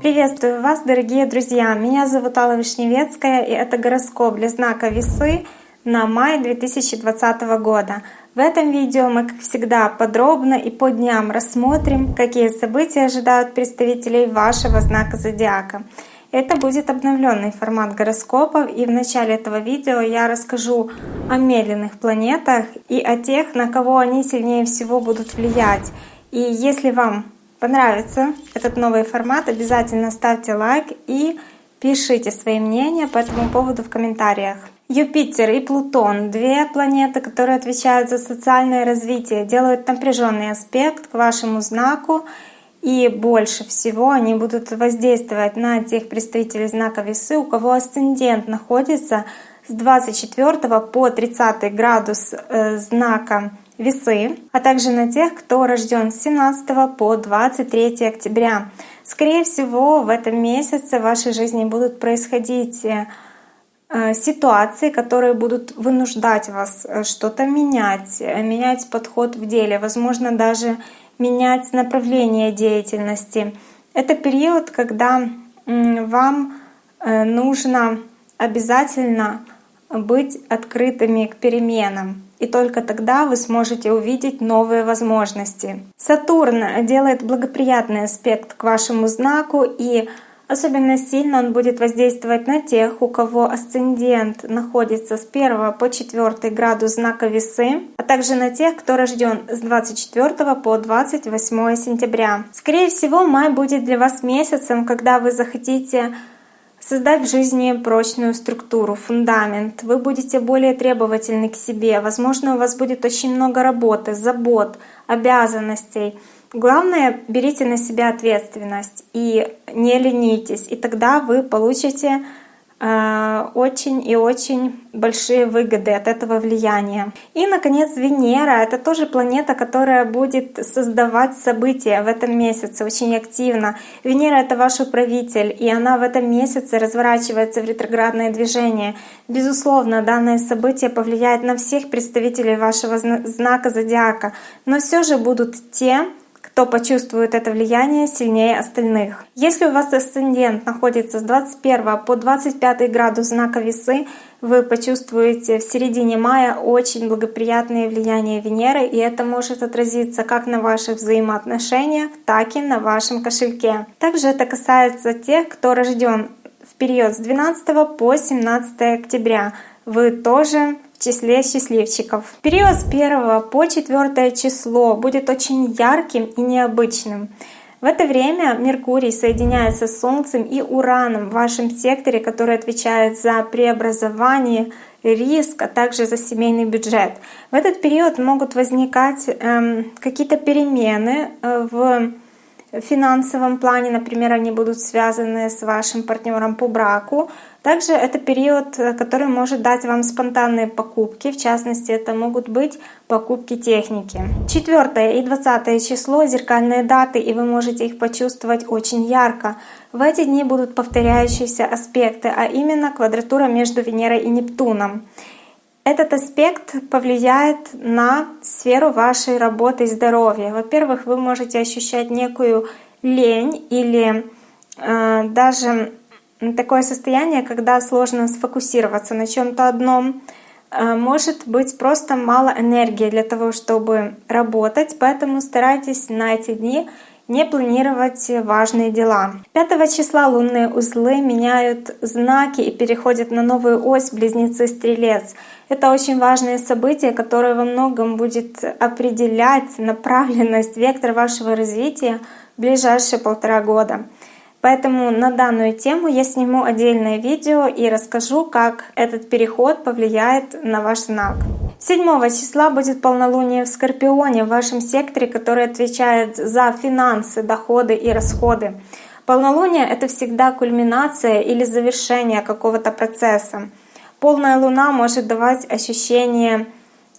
Приветствую вас, дорогие друзья! Меня зовут Алла Вишневецкая, и это гороскоп для знака Весы на май 2020 года. В этом видео мы, как всегда, подробно и по дням рассмотрим, какие события ожидают представителей вашего знака зодиака. Это будет обновленный формат гороскопов, и в начале этого видео я расскажу о медленных планетах и о тех, на кого они сильнее всего будут влиять. И если вам понравится этот новый формат, обязательно ставьте лайк и пишите свои мнения по этому поводу в комментариях. Юпитер и Плутон — две планеты, которые отвечают за социальное развитие, делают напряженный аспект к вашему знаку, и больше всего они будут воздействовать на тех представителей знака Весы, у кого асцендент находится с 24 по 30 градус э, знака весы, а также на тех, кто рожден с 17 по 23 октября. Скорее всего, в этом месяце в вашей жизни будут происходить э, ситуации, которые будут вынуждать вас э, что-то менять, менять подход в деле, возможно, даже менять направление деятельности. Это период, когда вам нужно обязательно быть открытыми к переменам и только тогда вы сможете увидеть новые возможности. Сатурн делает благоприятный аспект к вашему знаку и Особенно сильно он будет воздействовать на тех, у кого асцендент находится с 1 по 4 градус знака весы, а также на тех, кто рожден с 24 по 28 сентября. Скорее всего, май будет для вас месяцем, когда вы захотите создать в жизни прочную структуру, фундамент. Вы будете более требовательны к себе. Возможно, у вас будет очень много работы, забот, обязанностей. Главное, берите на себя ответственность и не ленитесь, и тогда вы получите Э, очень и очень большие выгоды от этого влияния. И, наконец, Венера — это тоже планета, которая будет создавать события в этом месяце очень активно. Венера — это ваш управитель, и она в этом месяце разворачивается в ретроградное движение. Безусловно, данное событие повлияет на всех представителей вашего знака зодиака, но все же будут те, кто почувствует это влияние сильнее остальных. Если у вас асцендент находится с 21 по 25 градус знака весы, вы почувствуете в середине мая очень благоприятное влияние Венеры, и это может отразиться как на ваших взаимоотношениях, так и на вашем кошельке. Также это касается тех, кто рожден в период с 12 по 17 октября. Вы тоже в числе счастливчиков. Период с 1 по 4 число будет очень ярким и необычным. В это время Меркурий соединяется с Солнцем и Ураном в вашем секторе, который отвечает за преобразование, риск, а также за семейный бюджет. В этот период могут возникать эм, какие-то перемены э, в финансовом плане, например, они будут связаны с вашим партнером по браку, также это период, э, который может дать вам спонтанные покупки, в частности, это могут быть покупки техники. 4 и 20 число — зеркальные даты, и вы можете их почувствовать очень ярко. В эти дни будут повторяющиеся аспекты, а именно квадратура между Венерой и Нептуном. Этот аспект повлияет на сферу вашей работы и здоровья. Во-первых, вы можете ощущать некую лень или э, даже такое состояние, когда сложно сфокусироваться на чем-то одном. Э, может быть просто мало энергии для того, чтобы работать, поэтому старайтесь на эти дни не планировать важные дела. 5 числа лунные узлы меняют знаки и переходят на новую ось Близнецы-Стрелец. Это очень важное событие, которое во многом будет определять направленность, вектор вашего развития в ближайшие полтора года. Поэтому на данную тему я сниму отдельное видео и расскажу, как этот переход повлияет на ваш знак. 7 числа будет полнолуние в Скорпионе в вашем секторе, который отвечает за финансы, доходы и расходы. Полнолуние — это всегда кульминация или завершение какого-то процесса. Полная луна может давать ощущение,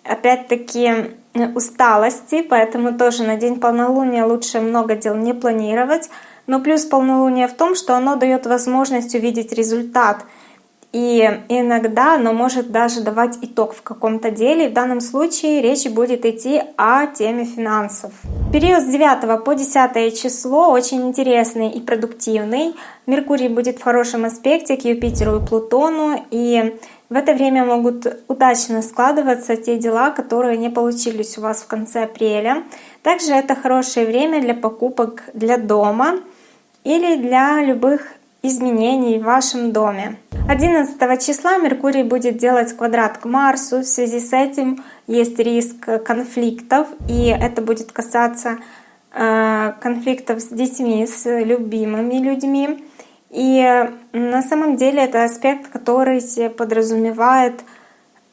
опять-таки, усталости, поэтому тоже на день полнолуния лучше много дел не планировать, но плюс полнолуния в том, что оно дает возможность увидеть результат и иногда оно может даже давать итог в каком-то деле. В данном случае речь будет идти о теме финансов. Период с 9 по 10 число очень интересный и продуктивный. Меркурий будет в хорошем аспекте к Юпитеру и Плутону, и в это время могут удачно складываться те дела, которые не получились у вас в конце апреля. Также это хорошее время для покупок для дома или для любых изменений в вашем доме. 11 числа Меркурий будет делать квадрат к Марсу. В связи с этим есть риск конфликтов, и это будет касаться э, конфликтов с детьми, с любимыми людьми. И на самом деле это аспект, который подразумевает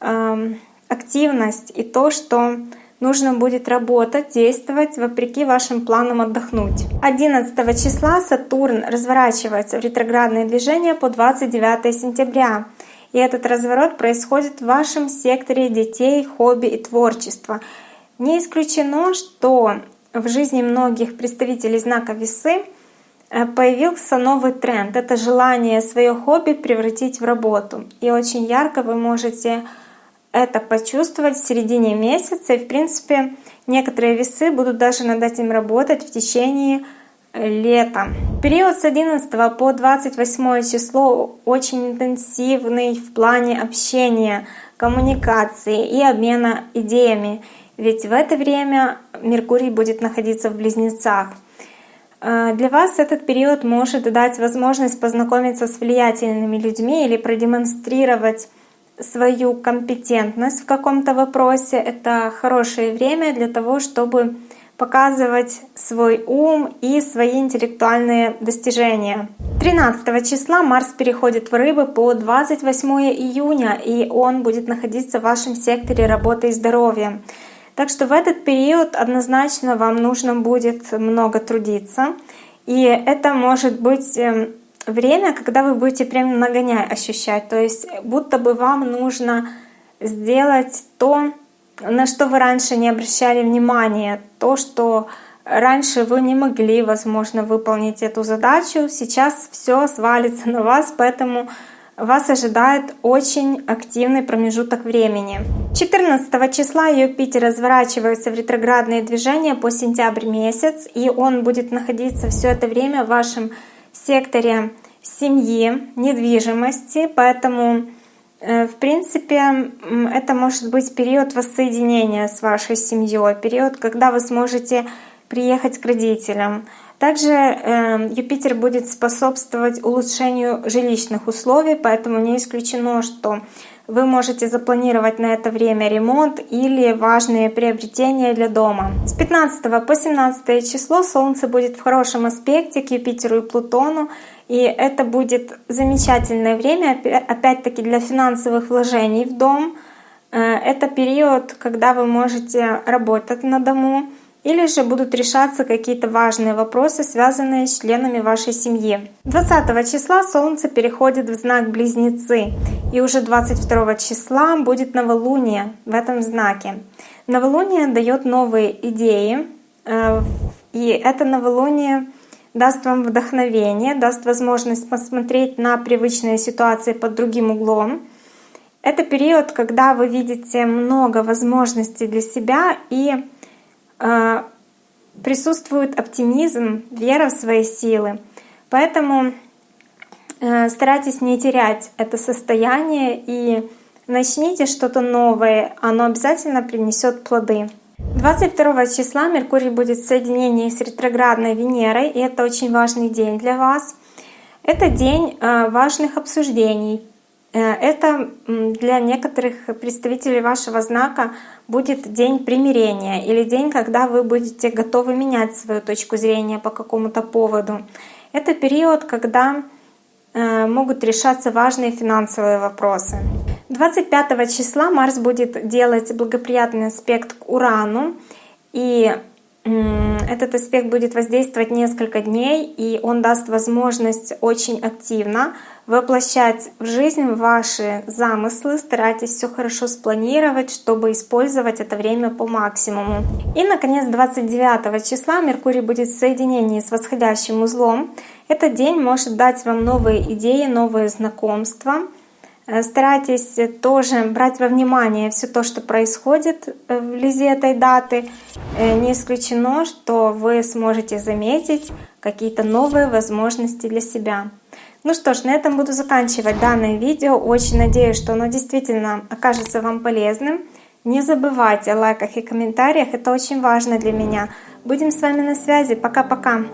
э, активность и то, что нужно будет работать, действовать вопреки вашим планам отдохнуть. 11 числа Сатурн разворачивается в ретроградное движение по 29 сентября. И этот разворот происходит в вашем секторе детей, хобби и творчества. Не исключено, что в жизни многих представителей знака весы э, появился новый тренд. Это желание свое хобби превратить в работу. И очень ярко вы можете это почувствовать в середине месяца. И, в принципе, некоторые весы будут даже над этим работать в течение э, лета. Период с 11 по 28 число очень интенсивный в плане общения, коммуникации и обмена идеями. Ведь в это время Меркурий будет находиться в Близнецах. Э, для вас этот период может дать возможность познакомиться с влиятельными людьми или продемонстрировать свою компетентность в каком-то вопросе. Это хорошее время для того, чтобы показывать свой ум и свои интеллектуальные достижения. 13 числа Марс переходит в Рыбы по 28 июня, и он будет находиться в вашем секторе работы и здоровья. Так что в этот период однозначно вам нужно будет много трудиться. И это может быть эм, время, когда вы будете прям нагоняй ощущать. То есть будто бы вам нужно сделать то, на что вы раньше не обращали внимания, то, что раньше вы не могли, возможно, выполнить эту задачу. Сейчас все свалится на вас, поэтому вас ожидает очень активный промежуток времени. 14 числа Юпитер разворачивается в ретроградные движения по сентябрь месяц, и он будет находиться все это время в вашем секторе семьи, недвижимости, поэтому э, в принципе, это может быть период воссоединения с вашей семьей, период, когда вы сможете приехать к родителям. Также э, Юпитер будет способствовать улучшению жилищных условий, поэтому не исключено, что вы можете запланировать на это время ремонт или важные приобретения для дома. С 15 по 17 число Солнце будет в хорошем аспекте к Юпитеру и Плутону, и это будет замечательное время, опять-таки для финансовых вложений в дом. Э, это период, когда вы можете работать на дому, или же будут решаться какие-то важные вопросы, связанные с членами вашей семьи. 20 числа Солнце переходит в знак Близнецы, и уже 22 числа будет новолуние в этом знаке. Новолуние дает новые идеи, э, и это новолуние даст вам вдохновение, даст возможность посмотреть на привычные ситуации под другим углом. Это период, когда вы видите много возможностей для себя и присутствует оптимизм, вера в свои силы. Поэтому э, старайтесь не терять это состояние и начните что-то новое, оно обязательно принесет плоды. 22 числа Меркурий будет в соединении с ретроградной Венерой, и это очень важный день для вас. Это день э, важных обсуждений, Э, это для некоторых представителей вашего знака будет день примирения или день, когда вы будете готовы менять свою точку зрения по какому-то поводу. Это период, когда э, могут решаться важные финансовые вопросы. 25 числа Марс будет делать благоприятный аспект к Урану, и этот аспект будет воздействовать несколько дней, и он даст возможность очень активно воплощать в жизнь ваши замыслы. Старайтесь все хорошо спланировать, чтобы использовать это время по максимуму. И, наконец, 29 числа Меркурий будет в соединении с восходящим узлом. Этот день может дать вам новые идеи, новые знакомства. Э, старайтесь тоже брать во внимание все то, что происходит э, вблизи этой даты. Э, не исключено, что вы сможете заметить какие-то новые возможности для себя. Ну что ж, на этом буду заканчивать данное видео. Очень надеюсь, что оно действительно окажется вам полезным. Не забывайте о лайках и комментариях, это очень важно для меня. Будем с вами на связи. Пока-пока.